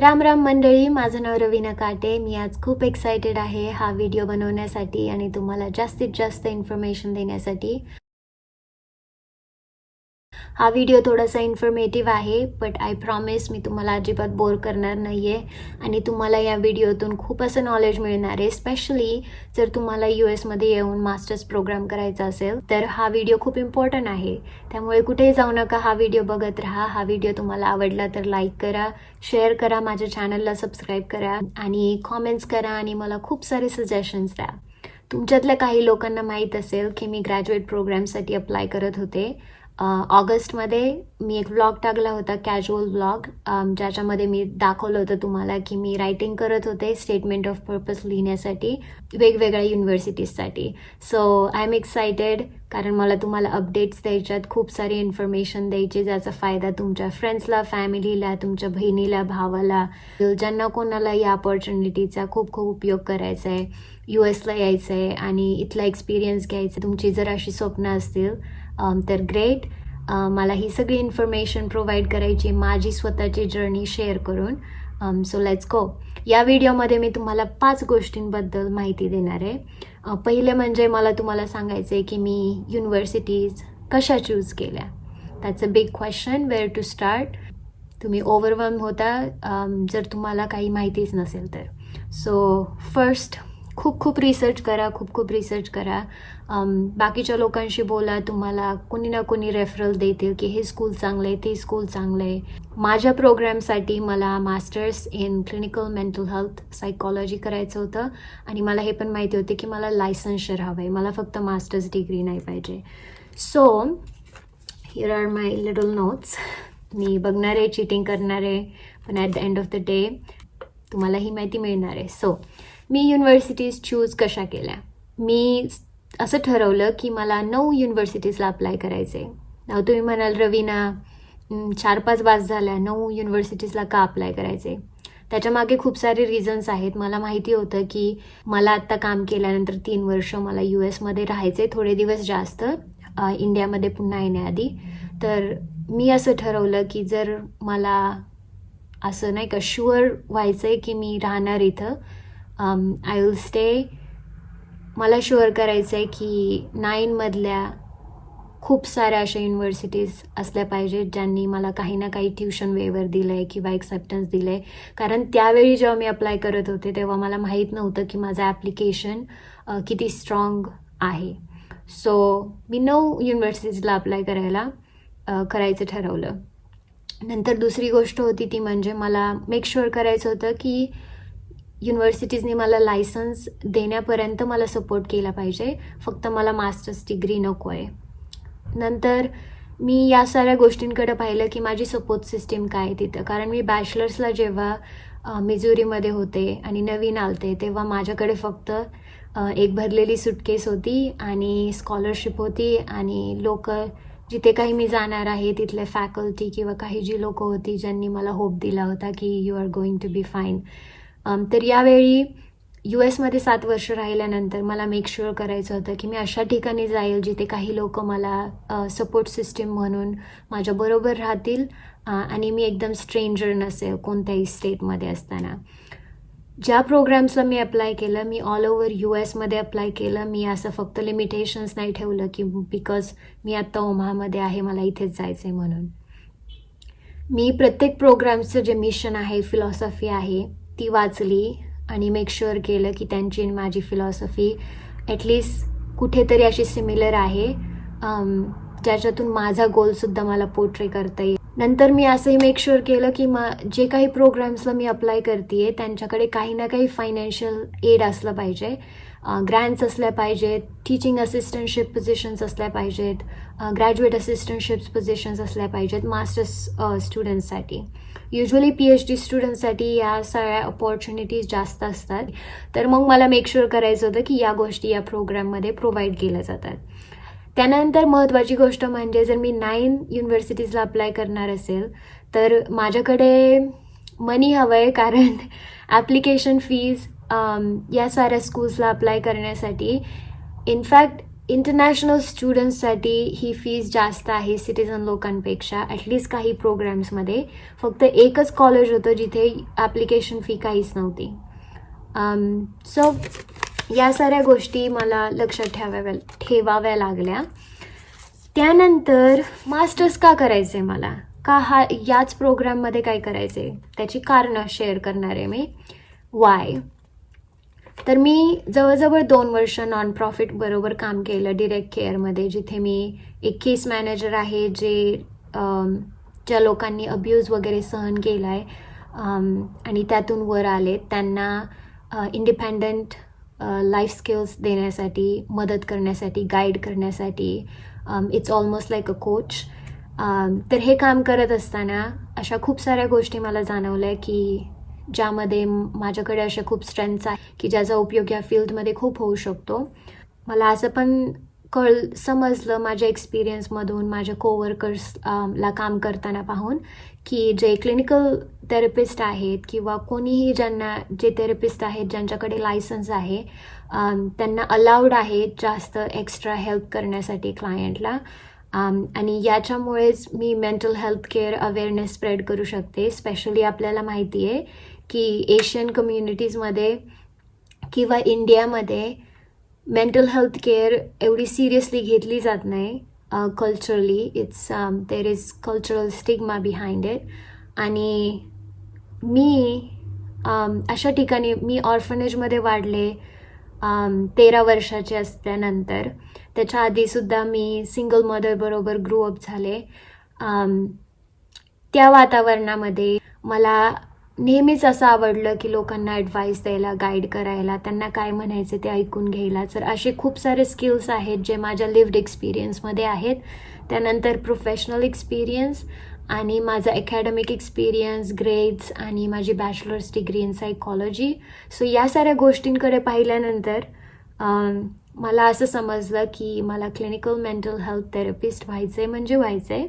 राम राम मंडळी माझं नाव रवीना काटे. मी आज खूप एक्सायटेड आहे हा व्हिडिओ बनवण्यासाठी आणि तुम्हाला जास्तीत जास्त इन्फॉर्मेशन देण्यासाठी. हा व्हिडिओ थोडासा इन्फॉर्मेटिव्ह आहे बट आय प्रॉमिस मी तुम्हाला अजिबात बोर करणार नाही आहे आणि तुम्हाला या व्हिडिओतून खूप असं नॉलेज मिळणार आहे स्पेशली जर तुम्हाला यू एसमध्ये येऊन मास्टर्स प्रोग्राम करायचा असेल तर हा व्हिडिओ खूप इम्पॉर्टंट आहे. त्यामुळे कुठेही जाऊ नका हा व्हिडिओ बघत राहा. हा व्हिडिओ तुम्हाला आवडला तर लाईक करा शेअर करा माझ्या चॅनलला सबस्क्राईब करा आणि कॉमेंट्स करा आणि मला खूप सारे सजेशन्स द्या. तुमच्यातल्या काही लोकांना माहीत असेल की मी ग्रॅज्युएट प्रोग्रामसाठी अप्लाय करत होते ऑगस्टमध्ये मी एक व्लॉग टाकला होता कॅज्युअल व्लॉग ज्याच्यामध्ये मी दाखवलं होतं तुम्हाला की मी रायटिंग करत होते स्टेटमेंट ऑफ पर्पज लिहिण्यासाठी वेगवेगळ्या युनिव्हर्सिटीजसाठी सो आय एम एक्सायटेड कारण मला तुम्हाला अपडेट्स द्यायच्यात खूप सारी इन्फॉर्मेशन द्यायची ज्याचा फायदा तुमच्या फ्रेंड्सला फॅमिलीला तुमच्या बहिणीला भावाला ज्यांना कोणाला या ऑपॉर्च्युनिटीचा खूप खूप उपयोग करायचा आहे यू एसला यायचं आहे आणि इथला एक्सपिरियन्स घ्यायचा. आहे तुमची जर अशी स्वप्न असतील Um, तर ग्रेट uh, मला ही सगळी इन्फॉर्मेशन प्रोव्हाइड करायची माझी स्वतःची जर्नी शेअर करून. सो लेट्स गो या व्हिडिओमध्ये मी तुम्हाला पाच गोष्टींबद्दल माहिती देणार आहे. Uh, पहिले म्हणजे मला तुम्हाला सांगायचं आहे की मी युनिव्हर्सिटीज कशा चूज केल्या? That's a big question where to start तुम्ही ओव्हरवम होता. Um, जर तुम्हाला काही माहितीच नसेल तर. सो फर्स्ट खूप खूप रिसर्च करा खूप खूप रिसर्च करा. बाकीच्या लोकांशी बोला. तुम्हाला कुणी ना कोणी रेफरल देतील की हे स्कूल चांगलं आहे ते स्कूल चांगलं आहे. माझ्या प्रोग्रॅमसाठी मला masters in clinical mental health psychology करायचं होतं. आणि मला हे पण माहिती होते की मला लायसन्सर हवं आहे मला फक्त मास्टर्स डिग्री नाही पाहिजे. So here are my little notes मी बघणार आहे चिटिंग करणार आहे. पण at the end of the day तुम्हाला ही माहिती मिळणार आहे. सो मी युनिव्हर्सिटीज चूज कशा केल्या? मी असं ठरवलं की मला नऊ युनिव्हर्सिटीजला अप्लाय करायचं आहे तुम्ही म्हणाल रवीना चार पाच बास झाल्या नऊ युनिव्हर्सिटीजला का अप्लाय करायचे त्याच्यामागे खूप सारे रिझन्स आहेत. मला माहिती होतं की मला आत्ता काम केल्यानंतर तीन वर्ष मला यू एसमध्ये राहायचे थोडे दिवस जास्त इंडियामध्ये पुन्हा येण्याआधी. तर मी असं ठरवलं की जर मला असं नाही का शुअर व्हायचं आहे की मी राहणार इथं आय विल स्टे मला शुअर करायचं आहे की नाईनमधल्या खूप साऱ्या अशा युनिव्हर्सिटीज असल्या पाहिजेत ज्यांनी मला काही ना काही ट्युशन वेवर दिलं आहे किंवा एक्सेप्टन्स दिलं आहे कारण त्यावेळी जेव्हा मी अप्लाय करत होते तेव्हा मला माहीत नव्हतं की माझं ॲप्लिकेशन किती स्ट्रॉंग आहे. सो मी नऊ युनिव्हर्सिटीजला अप्लाय करायला करायचं ठरवलं. नंतर दुसरी गोष्ट होती ती म्हणजे मला मेक शुअर करायचं होतं की युनिव्हर्सिटीजने मला लायसन्स देण्यापर्यंत मला सपोर्ट केला पाहिजे. फक्त मला मास्टर्स डिग्री नको आहे नंतर मी या साऱ्या गोष्टींकडे पाहिलं की माझी सपोर्ट सिस्टीम काय आहे तिथं. कारण मी बॅचलर्सला जेव्हा मिजोरीमध्ये होते आणि नवीन आलते तेव्हा माझ्याकडे फक्त एक भरलेली सुटकेस होती आणि स्कॉलरशिप होती आणि लोक जिथे काही मी जाणार आहे तिथले फॅकल्टी किंवा काही जी लोकं होती ज्यांनी मला होप दिला होता की you are going to be fine तर यावेळी यू एसमध्ये सात वर्ष राहिल्यानंतर मला मेक शुअर करायचं होतं की मी अशा ठिकाणी जाईल जिथे काही लोक मला सपोर्ट सिस्टीम म्हणून माझ्याबरोबर राहतील आणि मी एकदम स्ट्रेंजर नसेल कोणत्याही स्टेटमध्ये असताना. ज्या प्रोग्राम्सला मी अप्लाय केलं मी ऑल ओव्हर यू एसमध्ये अप्लाय केलं मी असं फक्त लिमिटेशन्स नाही ठेवलं की बिकॉज मी आत्ता ओमाहामध्ये आहे मला इथेच जायचं आहे म्हणून. मी प्रत्येक प्रोग्रामचं जे मिशन आहे फिलॉसॉफी आहे ती वाचली आणि मेक शुअर केलं की त्यांची आणि माझी फिलॉसॉफी ॲटलिस्ट कुठेतरी अशी सिमिलर आहे. Um, ज्याच्यातून माझा गोलसुद्धा मला पोर्ट्रे करता येईल. नंतर मी असंही मेक शुअर केलं की मा जे काही प्रोग्राम्सला मी अप्लाय करते त्यांच्याकडे काही ना काही फायनान्शियल एड असलं पाहिजे. Uh, ग्रँट्स असल्या पाहिजेत टीचिंग असिस्टंटशिप पोझिशन्स असल्या पाहिजेत ग्रॅज्युएट असिस्टंटशिप्स पोझिशन्स असल्या पाहिजेत मास्टर्स स्टुडंट्ससाठी uh, usually P H D स्टुडंटसाठी या सगळ्या अपॉर्च्युनिटीज जास्त असतात. तर मग मला मेक शुअर करायचं होतं की या गोष्टी या प्रोग्राममध्ये प्रोव्हाइड केल्या जातात. त्यानंतर महत्त्वाची गोष्ट म्हणजे जर मी नाईन युनिव्हर्सिटीजला अप्लाय करणार असेल तर माझ्याकडे मनी हवं आहे कारण ॲप्लिकेशन फीज या साऱ्या स्कूल्सला अप्लाय करण्यासाठी. इनफॅक्ट इंटरनॅशनल स्टुडंट्ससाठी ही फीज जास्त आहे सिटिझन लोकांपेक्षा ॲटलिस्ट काही प्रोग्रॅम्समध्ये फक्त एकच कॉलेज होतं जिथे ॲप्लिकेशन फी काहीच नव्हती. Um, सो या साऱ्या गोष्टी मला लक्षात ठेवाव्या ठेवाव्या लागल्या. त्यानंतर मास्टर्स का करायचे मला? का हा याच प्रोग्राममध्ये काय करायचे? त्याची कारणं शेअर करणार आहे मी. वाय तर मी जवळजवळ दोन वर्ष नॉन प्रॉफिट बरोबर काम केलं डिरेक्ट केअरमध्ये जिथे मी एक केस मॅनेजर आहे जे ज्या लोकांनी अब्यूज वगैरे सहन केला आहे आणि त्यातून वर आले त्यांना इंडिपेंडंट लाईफ स्किल्स देण्यासाठी मदत करण्यासाठी गाईड करण्यासाठी it's almost like a coach तर हे काम करत असताना अशा खूप साऱ्या गोष्टी मला जाणवल्या की ज्यामध्ये माझ्याकडे अशा खूप स्ट्रेंथ्स आहे की ज्याचा उपयोग या फील्डमध्ये खूप होऊ शकतो. मला असं पण कळ समजलं माझ्या एक्सपिरियन्समधून माझ्या कोवर्कर्स ला काम करताना पाहून की जे क्लिनिकल थेरपिस्ट आहेत किंवा कोणीही ज्यांना जे थेरपिस्ट आहेत ज्यांच्याकडे लायसन्स आहे त्यांना अलाउड आहे जास्त एक्स्ट्रा हेल्प करण्यासाठी क्लायंटला Um, आणि याच्यामुळेच मी mental health care awareness spread करू शकते. स्पेशली आपल्याला माहिती आहे की एशियन कम्युनिटीजमध्ये किंवा इंडियामध्ये मेंटल हेल्थ केअर एवढी सिरियसली घेतली जात नाही culturally it's there is cultural stigma behind it आणि मी um, अशा ठिकाणी मी ऑर्फनेजमध्ये वाढले um, तेरा वर्षाचे असल्यानंतर. त्याच्या आधीसुद्धा मी सिंगल मदरबरोबर ग्रो अप झाले. त्या वातावरणामध्ये मला नेहमीच असं आवडलं की लोकांना ॲडवाईस द्यायला गाईड करायला त्यांना काय म्हणायचे ते ऐकून घ्यायला. तर असे खूप सारे स्किल्स आहेत जे माझ्या लिव्ड एक्सपिरियन्समध्ये आहेत. त्यानंतर प्रोफेशनल एक्सपिरियन्स आणि माझा अकॅडमिक एक्सपिरियन्स ग्रेड्स आणि माझी bachelors degree in psychology so या साऱ्या गोष्टींकडे पाहिल्यानंतर मला असं समजलं की मला क्लिनिकल मेंटल हेल्थ थेरपिस्ट व्हायचं आहे म्हणजे व्हायचं आहे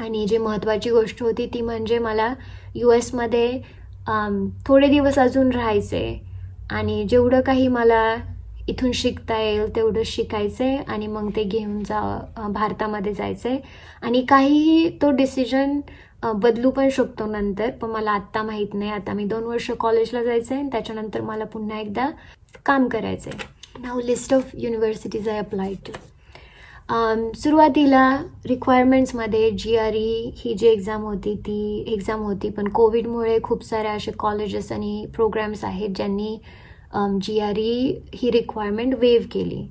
आणि जी महत्त्वाची गोष्ट होती ती म्हणजे मला यू एसमध्ये थोडे दिवस अजून राहायचे आणि जेवढं काही मला इथून शिकता येईल तेवढं शिकायचं आहे आणि मग ते घेऊन जा भारतामध्ये जायचं आहे आणि काहीही तो डिसिजन बदलू पण शकतो नंतर पण मला आत्ता माहीत नाही. आता मी दोन वर्ष कॉलेजला जायचं आहे आणि त्याच्यानंतर मला पुन्हा एकदा काम करायचं आहे नाव list of universities I apply to सुरुवातीला रिक्वायरमेंट्समध्ये जी आर ई ही जी एक्झाम होती ती एक्झाम होती. पण कोविडमुळे खूप साऱ्या असे कॉलेजेस आणि प्रोग्राम्स आहेत ज्यांनी जी आर ई ही रिक्वायरमेंट वेव केली.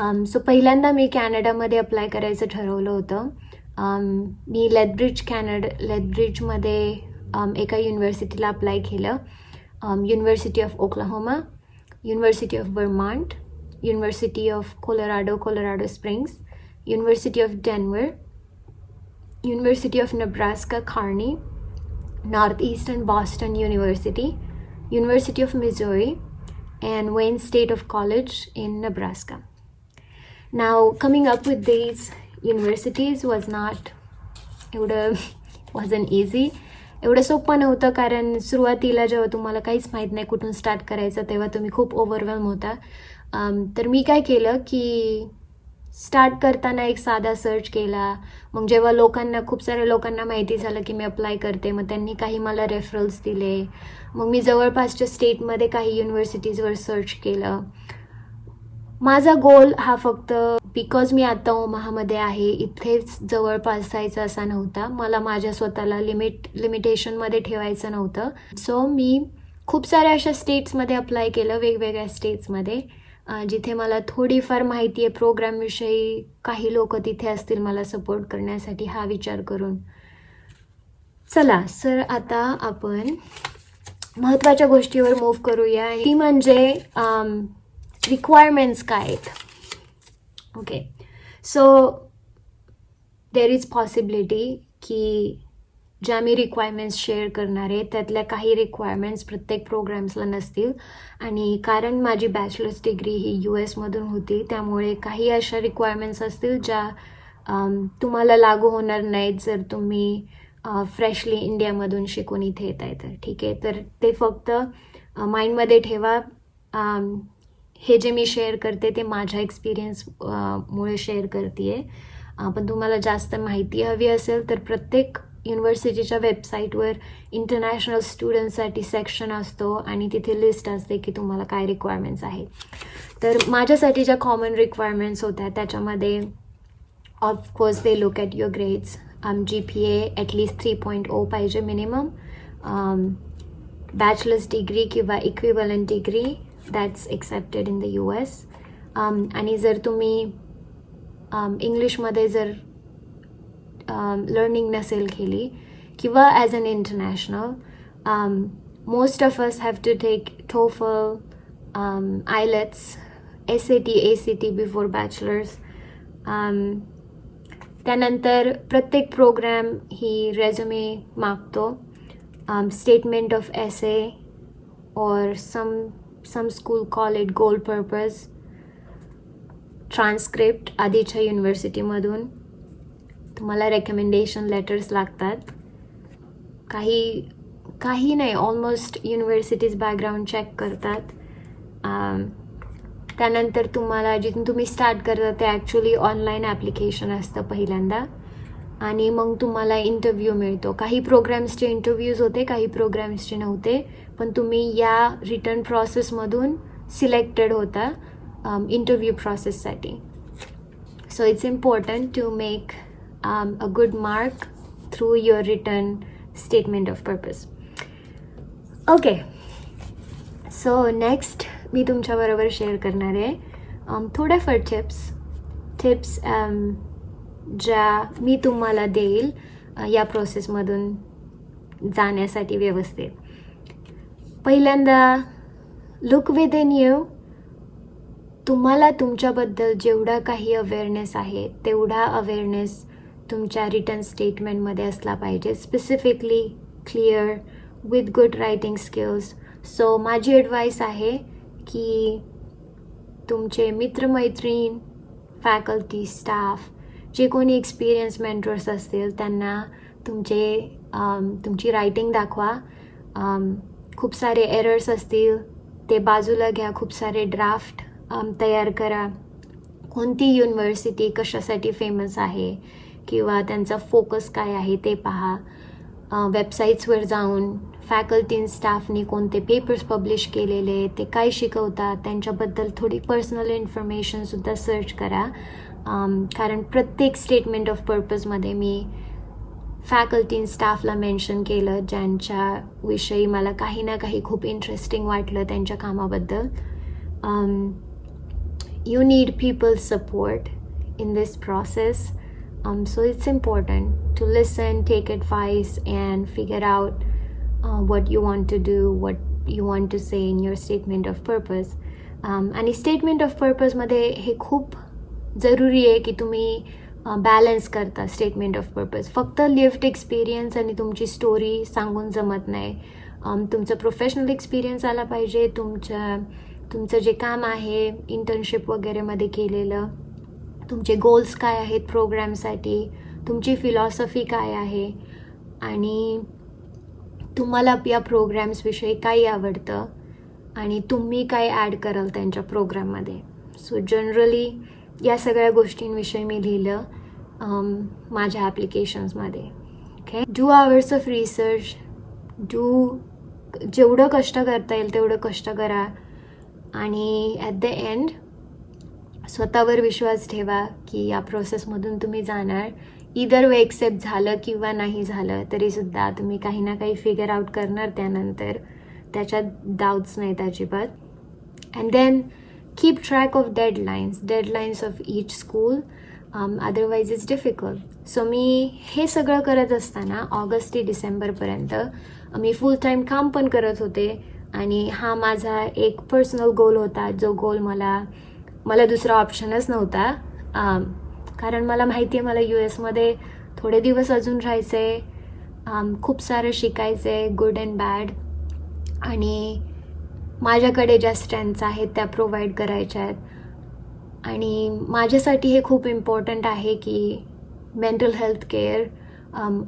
Um, सो पहिल्यांदा मी कॅनडामध्ये अप्लाय करायचं ठरवलं होतं. Um, मी लेथब्रिज कॅनड लेथब्रिजमध्ये एका युनिव्हर्सिटीला अप्लाय केलं. University of Oklahoma university of Vermont University of Colorado, Colorado Springs, University of Denver, University of Nebraska, Kearney, Northeastern Boston University, University of Missouri, and Wayne State of College in Nebraska. Now, coming up with these universities was not, it would, have, wasn't easy एवढं सोपं नव्हतं कारण सुरुवातीला जेव्हा तुम्हाला काहीच माहीत नाही कुठून स्टार्ट करायचं तेव्हा तुम्ही खूप ओव्हरवेम होता. तर मी काय केलं की स्टार्ट करताना एक साधा सर्च केला. मग जेव्हा लोकांना खूप साऱ्या लोकांना माहिती झालं की मी अप्लाय करते मग त्यांनी काही मला रेफरल्स दिले. मग मी जवळपासच्या स्टेटमध्ये काही युनिव्हर्सिटीजवर सर्च केलं. माझा गोल हा फक्त बिकॉज मी आता ओमाहामध्ये आहे इथेच जवळपास जायचं असा नव्हता. मला माझ्या स्वतःला लिमिट लिमिटेशनमध्ये ठेवायचं नव्हतं. सो मी खूप साऱ्या अशा स्टेट्समध्ये अप्लाय केलं वेगवेगळ्या स्टेट्समध्ये जिथे मला थोडीफार माहिती आहे प्रोग्रामविषयी काही लोक तिथे असतील मला सपोर्ट करण्यासाठी हा विचार करून. चला सर आता आपण महत्त्वाच्या गोष्टीवर मूव्ह करूया. ती म्हणजे रिक्वायरमेंट्स काय आहेत? Okay so there is possibility की ज्या मी रिक्वायरमेंट्स शेअर करणार आहे त्यातल्या काही रिक्वायरमेंट्स प्रत्येक प्रोग्राम्सला नसतील. आणि कारण माझी बॅचलर्स डिग्री ही यू एसमधून होती त्यामुळे काही अशा रिक्वायरमेंट्स असतील ज्या तुम्हाला लागू होणार नाहीत जर तुम्ही फ्रेशली इंडियामधून शिकून इथे येत आहे तर. ठीक आहे? तर ते फक्त माइंडमध्ये ठेवा. हे जे मी शेअर करते ते माझ्या एक्सपिरियन्स मुळे शेअर करते आहे पण तुम्हाला जास्त माहिती हवी असेल तर प्रत्येक युनिव्हर्सिटीच्या वेबसाईटवर इंटरनॅशनल स्टुडंटसाठी सेक्शन असतो आणि तिथे लिस्ट असते की तुम्हाला काय रिक्वायरमेंट्स आहे तर माझ्यासाठी ज्या कॉमन रिक्वायरमेंट्स होत्या त्याच्यामध्ये of course they look at your grades G P A at least three point O पाहिजे मिनिमम बॅचलर्स डिग्री किंवा equivalent degree that's accepted in the U S आणि जर तुम्ही इंग्लिशमध्ये जर लर्निंग नसेल केली किंवा as an international most of us have to take TOEFL IELTS S A T A C T before bachelors त्यानंतर प्रत्येक प्रोग्रॅम ही रेझ्युमे मागतो. Statement of S A or some some school call it goal purpose transcript आधीच्या युनिव्हर्सिटीमधून तुम्हाला recommendation letters लागतात. काही काही नाही ऑलमोस्ट युनिव्हर्सिटीज बॅकग्राऊंड चेक करतात. Um, त्यानंतर तुम्हाला जिथून तुम्ही स्टार्ट करता ते ॲक्च्युली ऑनलाईन ॲप्लिकेशन असतं पहिल्यांदा. आणि मग तुम्हाला इंटरव्ह्यू मिळतो. काही प्रोग्रॅम्सचे इंटरव्ह्यूज होते काही प्रोग्रॅम्सचे नव्हते पण तुम्ही या रिटर्न प्रोसेसमधून सिलेक्टेड होता interview प्रोसेससाठी so it's important to make a good mark through your written statement of purpose okay so next मी तुमच्याबरोबर शेअर करणार आहे. थोड्याफार टिप्स टिप्स ज्या मी तुम्हाला देईल या प्रोसेसमधून जाण्यासाठी व्यवस्थित. पहिल्यांदा लुक विद इन यू तुम्हाला तुमच्याबद्दल जेवढा काही अवेअरनेस आहे तेवढा अवेअरनेस तुमच्या रिटर्न स्टेटमेंटमध्ये असला पाहिजे. Specifically clear with good writing skills so माझी ॲडवाईस आहे की तुमचे मित्रमैत्रीण फॅकल्टी स्टाफ जे कोणी एक्सपिरियन्स मेंटर्स असतील त्यांना तुमचे तुमची रायटिंग दाखवा. खूप सारे एरर्स असतील ते बाजूला घ्या. खूप सारे ड्राफ्ट तयार करा. कोणती युनिव्हर्सिटी कशासाठी फेमस आहे किंवा त्यांचा फोकस काय आहे ते पहा. वेबसाईट्सवर जाऊन फॅकल्टी स्टाफनी कोणते पेपर्स पब्लिश केलेले ते काय शिकवतात त्यांच्याबद्दल थोडी पर्सनल इन्फॉर्मेशनसुद्धा सर्च करा. कारण प्रत्येक स्टेटमेंट ऑफ पर्पजमध्ये मी फॅकल्टी स्टाफला मेन्शन केलं ज्यांच्याविषयी मला काही ना काही खूप इंटरेस्टिंग वाटलं त्यांच्या कामाबद्दल you need people support in this process Um, so it's important to listen, take advice, and figure out uh, what you want to do, what you want to say in your statement of purpose. Um, आणि statement of पर्पजमध्ये हे खूप जरुरी आहे की तुम्ही balance करता statement of purpose फक्त लिफ्ट एक्सपिरियन्स आणि तुमची स्टोरी सांगून जमत नाही. तुमचं प्रोफेशनल एक्सपिरियन्स आला पाहिजे. तुमच्या तुमचं जे काम आहे इंटर्नशिप वगैरेमध्ये केलेलं तुमचे गोल्स काय आहेत प्रोग्रॅमसाठी तुमची फिलॉसॉफी काय आहे आणि तुम्हाला या प्रोग्रॅम्सविषयी काही आवडतं आणि तुम्ही काय ॲड कराल त्यांच्या प्रोग्राममध्ये सो जनरली या सगळ्या गोष्टींविषयी मी लिहिलं माझ्या ॲप्लिकेशन्समध्ये okay do hours of research do जेवढं कष्ट करता येईल तेवढं कष्ट करा. आणि ॲट द एंड स्वतःवर विश्वास ठेवा की या प्रोसेसमधून तुम्ही जाणार. इदर वे एक्सेप्ट झालं किंवा नाही झालं तरीसुद्धा तुम्ही काही ना काही फिगर आउट करणार त्यानंतर. त्याच्यात डाऊट्स नाहीत अजिबात. And then keep track of deadlines deadlines of each school otherwise is difficult so मी हे सगळं करत असताना ऑगस्ट ते डिसेंबरपर्यंत मी फुल टाईम काम पण करत होते आणि हा माझा एक पर्सनल गोल होता. जो गोल मला मला दुसरा ऑप्शनच नव्हता. Um, कारण मला माहिती आहे मला यू एसमध्ये थोडे दिवस अजून राहायचे um, खूप सारं शिकायचं आहे गुड अँड बॅड आणि माझ्याकडे ज्या स्ट्रेंथ्स आहेत त्या प्रोव्हाइड करायच्या आहेत. आणि माझ्यासाठी हे खूप इम्पॉर्टंट आहे की mental health care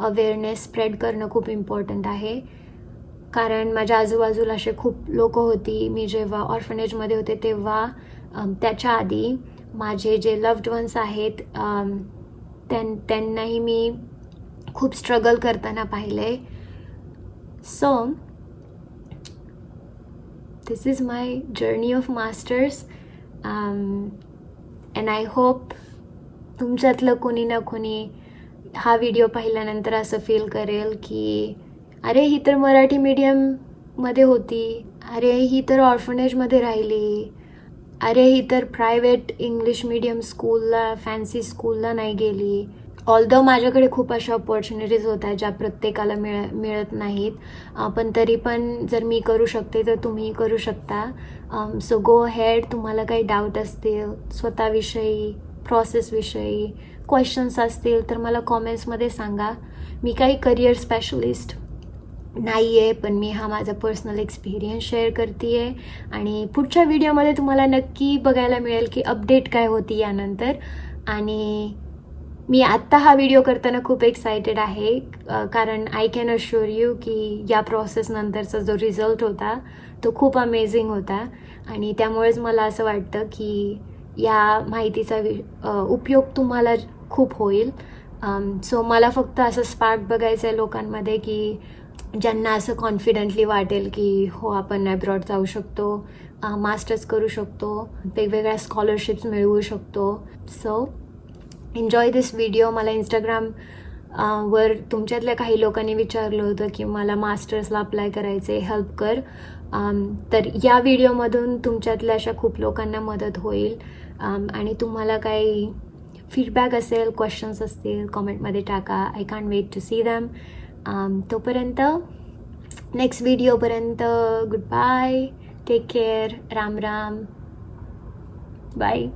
awareness spread करणं खूप इम्पॉर्टंट आहे. कारण माझ्या आजूबाजूला असे खूप लोक होती मी जेव्हा ऑर्फनेजमध्ये होते तेव्हा त्याच्या आधी माझे जे लव्ड वन्स आहेत त्यां त्यांनाही मी खूप स्ट्रगल करताना पाहिले. So this is my journey of masters. Um, and I hope तुमच्यातलं कोणी ना कोणी हा व्हिडिओ पाहिल्यानंतर असं फील करेल की अरे ही तर मराठी मीडियममध्ये होती. अरे ही तर ऑर्फनेजमध्ये राहिली. अरे ही तर प्रायव्हेट इंग्लिश मीडियम स्कूलला फॅन्सी स्कूलला नाही गेली. ऑल्दो माझ्याकडे खूप अशा ऑपॉर्च्युनिटीज होत आहेत ज्या प्रत्येकाला मिळ मिळत नाहीत पण तरी पण जर मी करू शकते तर तुम्ही करू शकता. सो गो हेड तुम्हाला काही डाऊट असतील स्वतःविषयी प्रोसेसविषयी क्वेश्चन्स असतील तर मला कॉमेंट्समध्ये सांगा. मी काही करिअर स्पेशलिस्ट नाही आहे पण मी हा माझा पर्सनल एक्सपिरियन्स शेअर करते आहे आणि पुढच्या व्हिडिओमध्ये तुम्हाला नक्की बघायला मिळेल की अपडेट काय होती यानंतर. आणि मी आत्ता हा व्हिडिओ करताना खूप एक्सायटेड आहे कारण आय कॅन अश्युअर यू की या प्रोसेसनंतरचा जो रिझल्ट होता तो खूप अमेझिंग होता. आणि त्यामुळेच मला असं वाटतं की या माहितीचा वि उपयोग तुम्हाला खूप होईल. सो मला फक्त असं स्पार्क बघायचं आहे लोकांमध्ये की ज्यांना असं कॉन्फिडंटली वाटेल की हो आपण अब्रॉड जाऊ शकतो मास्टर्स करू शकतो वेगवेगळ्या स्कॉलरशिप्स मिळवू शकतो. सो एन्जॉय दिस व्हिडिओ मला इंस्टाग्राम वर तुमच्यातल्या काही लोकांनी विचारलं होतं की मला मास्टर्सला अप्लाय करायचे हेल्प कर. तर या व्हिडिओमधून तुमच्यातल्या अशा खूप लोकांना मदत होईल. आणि तुम्हाला काही फीडबॅक असेल क्वेश्चन्स असतील कॉमेंटमध्ये टाका. I can wait to see them तोपर्यंत next व्हिडिओपर्यंत good bye take care Ram Ram. Bye